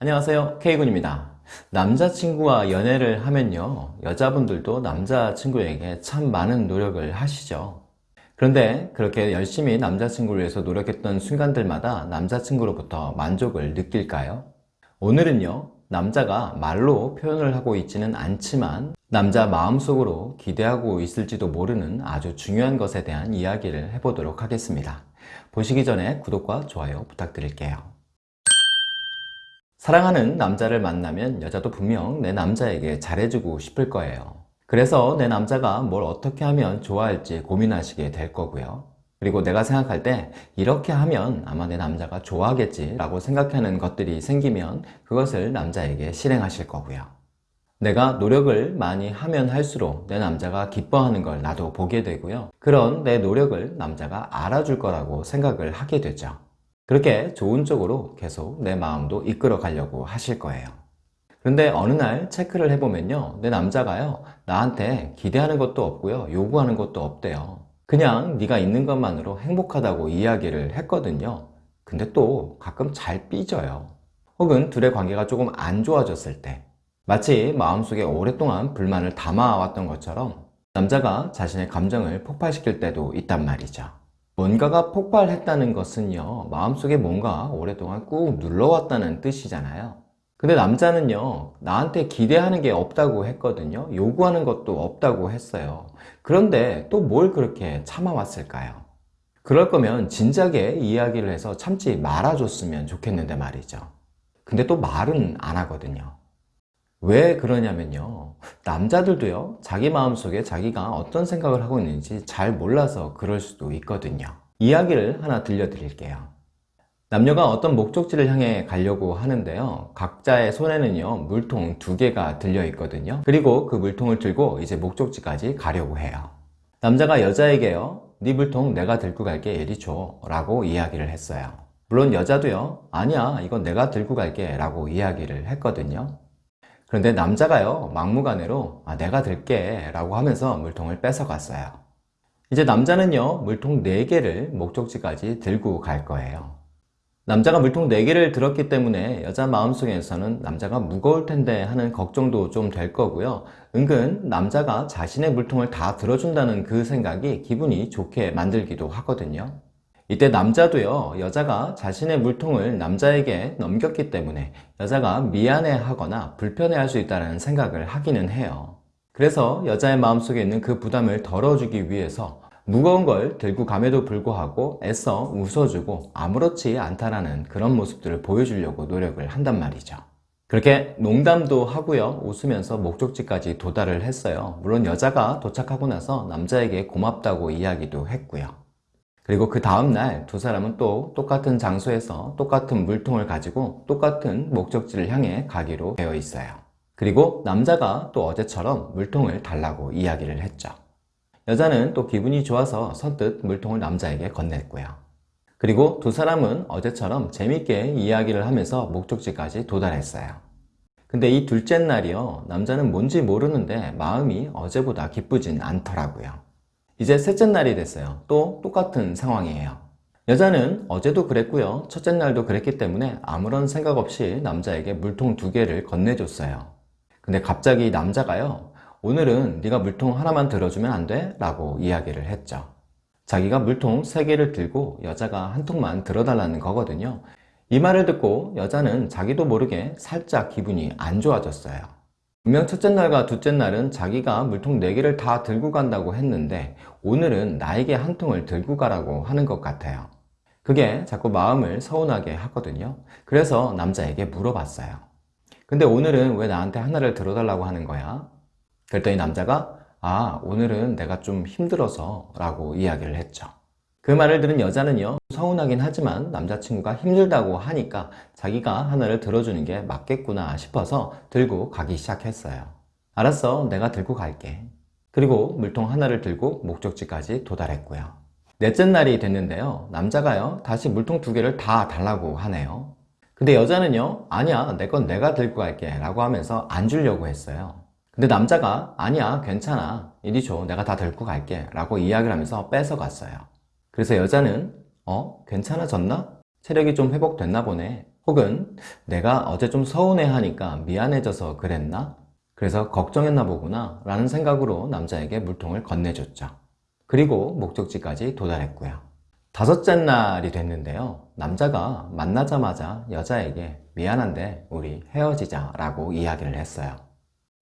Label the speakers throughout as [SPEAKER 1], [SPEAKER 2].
[SPEAKER 1] 안녕하세요. K군입니다. 남자친구와 연애를 하면요. 여자분들도 남자친구에게 참 많은 노력을 하시죠. 그런데 그렇게 열심히 남자친구를 위해서 노력했던 순간들마다 남자친구로부터 만족을 느낄까요? 오늘은요. 남자가 말로 표현을 하고 있지는 않지만 남자 마음속으로 기대하고 있을지도 모르는 아주 중요한 것에 대한 이야기를 해보도록 하겠습니다. 보시기 전에 구독과 좋아요 부탁드릴게요 사랑하는 남자를 만나면 여자도 분명 내 남자에게 잘해주고 싶을 거예요. 그래서 내 남자가 뭘 어떻게 하면 좋아할지 고민하시게 될 거고요. 그리고 내가 생각할 때 이렇게 하면 아마 내 남자가 좋아하겠지 라고 생각하는 것들이 생기면 그것을 남자에게 실행하실 거고요. 내가 노력을 많이 하면 할수록 내 남자가 기뻐하는 걸 나도 보게 되고요. 그런 내 노력을 남자가 알아줄 거라고 생각을 하게 되죠 그렇게 좋은 쪽으로 계속 내 마음도 이끌어 가려고 하실 거예요. 그런데 어느 날 체크를 해보면요. 내 남자가요. 나한테 기대하는 것도 없고요. 요구하는 것도 없대요. 그냥 네가 있는 것만으로 행복하다고 이야기를 했거든요. 근데 또 가끔 잘 삐져요. 혹은 둘의 관계가 조금 안 좋아졌을 때. 마치 마음속에 오랫동안 불만을 담아왔던 것처럼 남자가 자신의 감정을 폭발시킬 때도 있단 말이죠 뭔가가 폭발했다는 것은요 마음속에 뭔가 오랫동안 꾹 눌러왔다는 뜻이잖아요. 근데 남자는요 나한테 기대하는 게 없다고 했거든요. 요구하는 것도 없다고 했어요. 그런데 또 뭘 그렇게 참아왔을까요? 그럴 거면 진작에 이야기를 해서 참지 말아줬으면 좋겠는데 말이죠. 근데 또 말은 안 하거든요 왜 그러냐면요. 남자들도요 자기 마음속에 자기가 어떤 생각을 하고 있는지 잘 몰라서 그럴 수도 있거든요. 이야기를 하나 들려드릴게요. 남녀가 어떤 목적지를 향해 가려고 하는데요. 각자의 손에는요 물통 두 개가 들려 있거든요. 그리고 그 물통을 들고 이제 목적지까지 가려고 해요. 남자가 여자에게요 네 물통 내가 들고 갈게 이리 줘. 라고 이야기를 했어요. 물론 여자도요 아니야 이건 내가 들고 갈게. 라고 이야기를 했거든요 그런데 남자가요 막무가내로 아, 내가 들게 라고 하면서 물통을 뺏어갔어요. 이제 남자는요 물통 4개를 목적지까지 들고 갈 거예요. 남자가 물통 4개를 들었기 때문에 여자 마음속에서는 남자가 무거울 텐데 하는 걱정도 좀 될 거고요. 은근 남자가 자신의 물통을 다 들어준다는 그 생각이 기분이 좋게 만들기도 하거든요 이때 남자도요 여자가 자신의 물통을 남자에게 넘겼기 때문에 여자가 미안해 하거나 불편해 할 수 있다는 생각을 하기는 해요. 그래서 여자의 마음속에 있는 그 부담을 덜어주기 위해서 무거운 걸 들고 감에도 불구하고 애써 웃어주고 아무렇지 않다라는 그런 모습들을 보여주려고 노력을 한단 말이죠. 그렇게 농담도 하고요 웃으면서 목적지까지 도달을 했어요. 물론 여자가 도착하고 나서 남자에게 고맙다고 이야기도 했고요 그리고 그 다음날 두 사람은 또 똑같은 장소에서 똑같은 물통을 가지고 똑같은 목적지를 향해 가기로 되어 있어요. 그리고 남자가 또 어제처럼 물통을 달라고 이야기를 했죠. 여자는 또 기분이 좋아서 선뜻 물통을 남자에게 건넸고요. 그리고 두 사람은 어제처럼 재밌게 이야기를 하면서 목적지까지 도달했어요. 근데 이 둘째 날이요. 남자는 뭔지 모르는데 마음이 어제보다 기쁘진 않더라고요 이제 셋째 날이 됐어요. 또 똑같은 상황이에요. 여자는 어제도 그랬고요. 첫째 날도 그랬기 때문에 아무런 생각 없이 남자에게 물통 두 개를 건네줬어요. 근데 갑자기 남자가요 오늘은 네가 물통 하나만 들어주면 안 돼? 라고 이야기를 했죠. 자기가 물통 세 개를 들고 여자가 한 통만 들어달라는 거거든요. 이 말을 듣고 여자는 자기도 모르게 살짝 기분이 안 좋아졌어요 분명 첫째 날과 둘째 날은 자기가 물통 4개를 다 들고 간다고 했는데 오늘은 나에게 한 통을 들고 가라고 하는 것 같아요. 그게 자꾸 마음을 서운하게 하거든요. 그래서 남자에게 물어봤어요 근데 오늘은 왜 나한테 하나를 들어달라고 하는 거야? 그랬더니 남자가 아 오늘은 내가 좀 힘들어서 라고 이야기를 했죠 그 말을 들은 여자는요 서운하긴 하지만 남자친구가 힘들다고 하니까 자기가 하나를 들어주는 게 맞겠구나 싶어서 들고 가기 시작했어요. 알았어 내가 들고 갈게. 그리고 물통 하나를 들고 목적지까지 도달했고요. 넷째 날이 됐는데요. 남자가요 다시 물통 두 개를 다 달라고 하네요. 근데 여자는요 아니야 내 건 내가 들고 갈게 라고 하면서 안 주려고 했어요. 근데 남자가 아니야 괜찮아 이리 줘 내가 다 들고 갈게 라고 이야기를 하면서 뺏어갔어요 그래서 여자는 어? 괜찮아졌나? 체력이 좀 회복됐나 보네 혹은 내가 어제 좀 서운해하니까 미안해져서 그랬나? 그래서 걱정했나 보구나 라는 생각으로 남자에게 물통을 건네줬죠. 그리고 목적지까지 도달했고요. 다섯째 날이 됐는데요. 남자가 만나자마자 여자에게 미안한데 우리 헤어지자 라고 이야기를 했어요.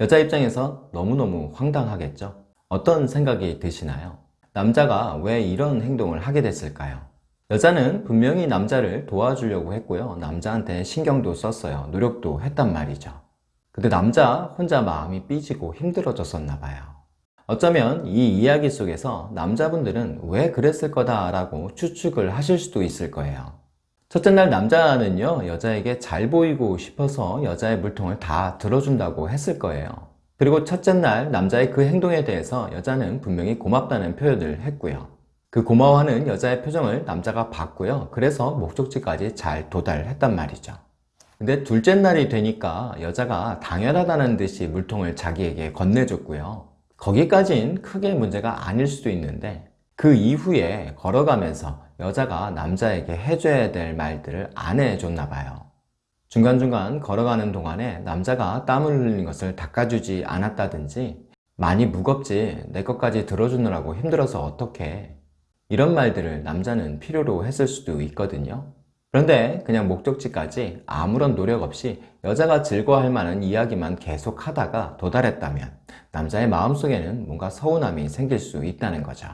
[SPEAKER 1] 여자 입장에서 너무너무 황당하겠죠? 어떤 생각이 드시나요? 남자가 왜 이런 행동을 하게 됐을까요? 여자는 분명히 남자를 도와주려고 했고요. 남자한테 신경도 썼어요. 노력도 했단 말이죠. 근데 남자 혼자 마음이 삐지고 힘들어졌었나 봐요. 어쩌면 이 이야기 속에서 남자분들은 왜 그랬을 거다 라고 추측을 하실 수도 있을 거예요. 첫째 날 남자는요, 여자에게 잘 보이고 싶어서 여자의 물통을 다 들어준다고 했을 거예요. 그리고 첫째 날 남자의 그 행동에 대해서 여자는 분명히 고맙다는 표현을 했고요. 그 고마워하는 여자의 표정을 남자가 봤고요. 그래서 목적지까지 잘 도달했단 말이죠. 근데 둘째 날이 되니까 여자가 당연하다는 듯이 물통을 자기에게 건네줬고요. 거기까진 크게 문제가 아닐 수도 있는데 그 이후에 걸어가면서 여자가 남자에게 해줘야 될 말들을 안 해줬나 봐요. 중간중간 걸어가는 동안에 남자가 땀을 흘린 것을 닦아주지 않았다든지 많이 무겁지 내 것까지 들어주느라고 힘들어서 어떡해 이런 말들을 남자는 필요로 했을 수도 있거든요. 그런데 그냥 목적지까지 아무런 노력 없이 여자가 즐거워할 만한 이야기만 계속 하다가 도달했다면 남자의 마음속에는 뭔가 서운함이 생길 수 있다는 거죠.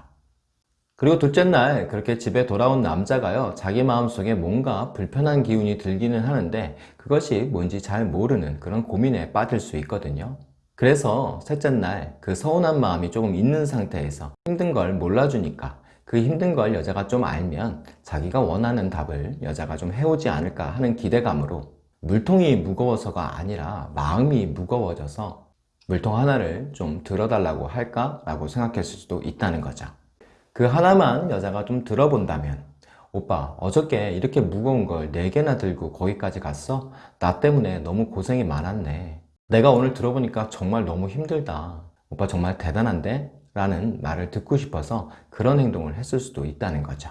[SPEAKER 1] 그리고 둘째 날 그렇게 집에 돌아온 남자가요 자기 마음속에 뭔가 불편한 기운이 들기는 하는데 그것이 뭔지 잘 모르는 그런 고민에 빠질 수 있거든요. 그래서 셋째 날 그 서운한 마음이 조금 있는 상태에서 힘든 걸 몰라주니까 그 힘든 걸 여자가 좀 알면 자기가 원하는 답을 여자가 좀 해오지 않을까 하는 기대감으로 물통이 무거워서가 아니라 마음이 무거워져서 물통 하나를 좀 들어달라고 할까? 라고 생각했을 수도 있다는 거죠. 그 하나만 여자가 좀 들어본다면 오빠 어저께 이렇게 무거운 걸 4개나 들고 거기까지 갔어? 나 때문에 너무 고생이 많았네. 내가 오늘 들어보니까 정말 너무 힘들다. 오빠 정말 대단한데? 라는 말을 듣고 싶어서 그런 행동을 했을 수도 있다는 거죠.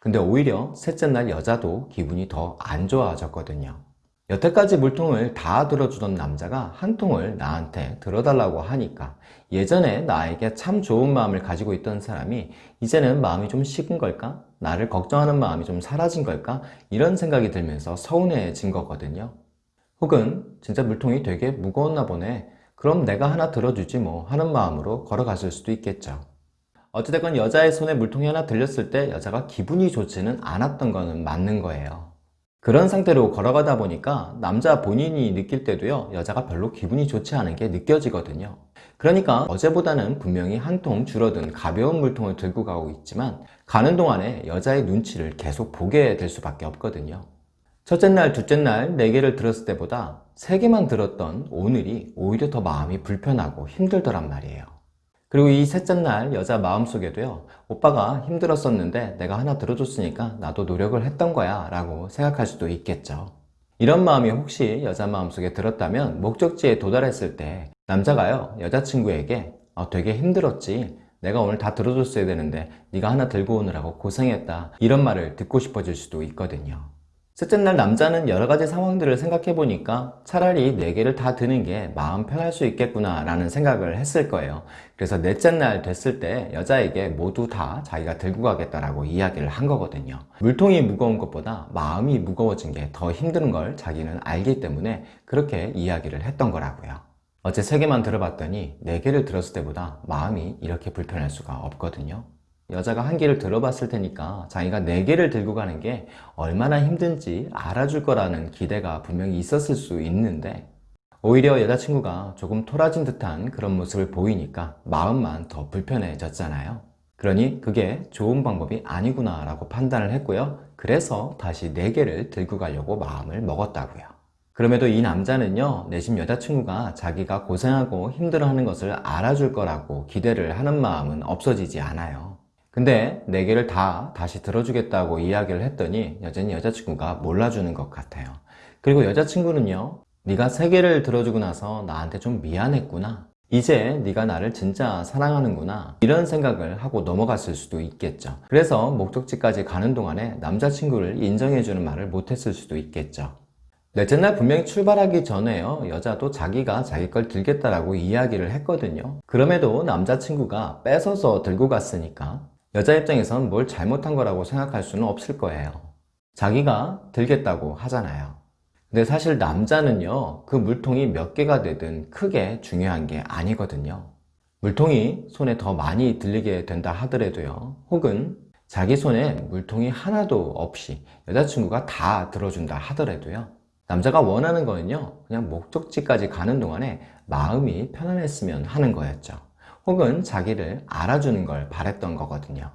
[SPEAKER 1] 근데 오히려 셋째 날 여자도 기분이 더 안 좋아졌거든요. 여태까지 물통을 다 들어주던 남자가 한 통을 나한테 들어달라고 하니까 예전에 나에게 참 좋은 마음을 가지고 있던 사람이 이제는 마음이 좀 식은 걸까? 나를 걱정하는 마음이 좀 사라진 걸까? 이런 생각이 들면서 서운해진 거거든요. 혹은 진짜 물통이 되게 무거웠나 보네. 그럼 내가 하나 들어주지 뭐 하는 마음으로 걸어갔을 수도 있겠죠. 어찌됐건 여자의 손에 물통이 하나 들렸을 때 여자가 기분이 좋지는 않았던 거는 맞는 거예요. 그런 상태로 걸어가다 보니까 남자 본인이 느낄 때도요 여자가 별로 기분이 좋지 않은 게 느껴지거든요. 그러니까 어제보다는 분명히 한 통 줄어든 가벼운 물통을 들고 가고 있지만 가는 동안에 여자의 눈치를 계속 보게 될 수밖에 없거든요. 첫째 날, 둘째 날네 개를 들었을 때보다 세 개만 들었던 오늘이 오히려 더 마음이 불편하고 힘들더란 말이에요 그리고 이 셋째 날 여자 마음속에도요 오빠가 힘들었었는데 내가 하나 들어줬으니까 나도 노력을 했던 거야 라고 생각할 수도 있겠죠. 이런 마음이 혹시 여자 마음속에 들었다면 목적지에 도달했을 때 남자가요 여자친구에게 어, 되게 힘들었지. 내가 오늘 다 들어줬어야 되는데 네가 하나 들고 오느라고 고생했다. 이런 말을 듣고 싶어질 수도 있거든요 셋째 날 남자는 여러 가지 상황들을 생각해 보니까 차라리 네 개를 다 드는 게 마음 편할 수 있겠구나 라는 생각을 했을 거예요. 그래서 넷째 날 됐을 때 여자에게 모두 다 자기가 들고 가겠다라고 이야기를 한 거거든요. 물통이 무거운 것보다 마음이 무거워진 게 더 힘든 걸 자기는 알기 때문에 그렇게 이야기를 했던 거라고요. 어제 세 개만 들어봤더니 네 개를 들었을 때보다 마음이 이렇게 불편할 수가 없거든요 여자가 한 개를 들어봤을 테니까 자기가 네 개를 들고 가는 게 얼마나 힘든지 알아줄 거라는 기대가 분명히 있었을 수 있는데 오히려 여자친구가 조금 토라진 듯한 그런 모습을 보이니까 마음만 더 불편해졌잖아요. 그러니 그게 좋은 방법이 아니구나 라고 판단을 했고요. 그래서 다시 네 개를 들고 가려고 마음을 먹었다고요. 그럼에도 이 남자는요 내심 여자친구가 자기가 고생하고 힘들어하는 것을 알아줄 거라고 기대를 하는 마음은 없어지지 않아요 근데 네 개를 다 다시 들어주겠다고 이야기를 했더니 여전히 여자친구가 몰라주는 것 같아요. 그리고 여자친구는요 네가 세 개를 들어주고 나서 나한테 좀 미안했구나. 이제 네가 나를 진짜 사랑하는구나. 이런 생각을 하고 넘어갔을 수도 있겠죠. 그래서 목적지까지 가는 동안에 남자친구를 인정해주는 말을 못했을 수도 있겠죠. 넷째 날 분명히 출발하기 전에요 여자도 자기가 자기 걸 들겠다라고 이야기를 했거든요. 그럼에도 남자친구가 뺏어서 들고 갔으니까 여자 입장에선 뭘 잘못한 거라고 생각할 수는 없을 거예요. 자기가 들겠다고 하잖아요. 근데 사실 남자는요 그 물통이 몇 개가 되든 크게 중요한 게 아니거든요. 물통이 손에 더 많이 들리게 된다 하더라도요 혹은 자기 손에 물통이 하나도 없이 여자친구가 다 들어준다 하더라도요 남자가 원하는 거는요 그냥 목적지까지 가는 동안에 마음이 편안했으면 하는 거였죠 혹은 자기를 알아주는 걸 바랬던 거거든요.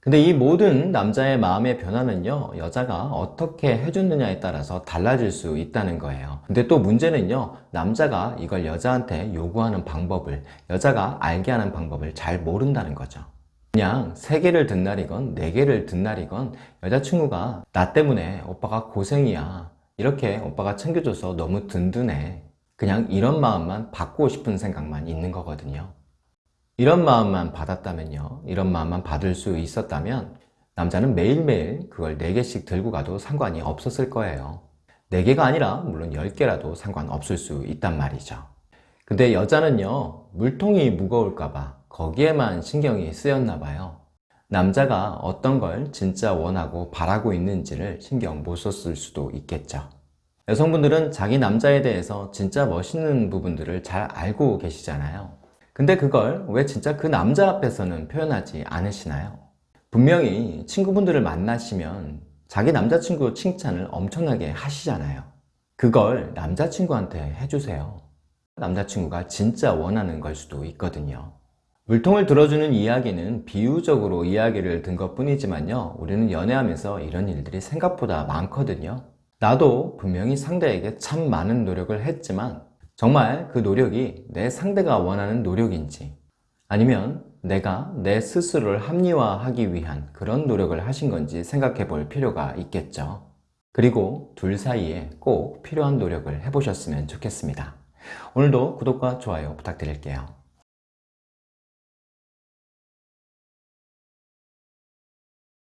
[SPEAKER 1] 근데 이 모든 남자의 마음의 변화는요 여자가 어떻게 해줬느냐에 따라서 달라질 수 있다는 거예요. 근데 또 문제는요 남자가 이걸 여자한테 요구하는 방법을 여자가 알게 하는 방법을 잘 모른다는 거죠. 그냥 세 개를 든 날이건 네 개를 든 날이건 여자친구가 나 때문에 오빠가 고생이야. 이렇게 오빠가 챙겨줘서 너무 든든해. 그냥 이런 마음만 받고 싶은 생각만 있는 거거든요 이런 마음만 받았다면요. 이런 마음만 받을 수 있었다면 남자는 매일매일 그걸 4개씩 들고 가도 상관이 없었을 거예요. 4개가 아니라 물론 10개라도 상관없을 수 있단 말이죠. 근데 여자는요 물통이 무거울까봐 거기에만 신경이 쓰였나 봐요. 남자가 어떤 걸 진짜 원하고 바라고 있는지를 신경 못 썼을 수도 있겠죠. 여성분들은 자기 남자에 대해서 진짜 멋있는 부분들을 잘 알고 계시잖아요 근데 그걸 왜 진짜 그 남자 앞에서는 표현하지 않으시나요? 분명히 친구분들을 만나시면 자기 남자친구 칭찬을 엄청나게 하시잖아요. 그걸 남자친구한테 해주세요. 남자친구가 진짜 원하는 걸 수도 있거든요. 물통을 들어주는 이야기는 비유적으로 이야기를 든 것 뿐이지만요 우리는 연애하면서 이런 일들이 생각보다 많거든요. 나도 분명히 상대에게 참 많은 노력을 했지만 정말 그 노력이 내 상대가 원하는 노력인지 아니면 내가 내 스스로를 합리화하기 위한 그런 노력을 하신 건지 생각해 볼 필요가 있겠죠. 그리고 둘 사이에 꼭 필요한 노력을 해보셨으면 좋겠습니다. 오늘도 구독과 좋아요 부탁드릴게요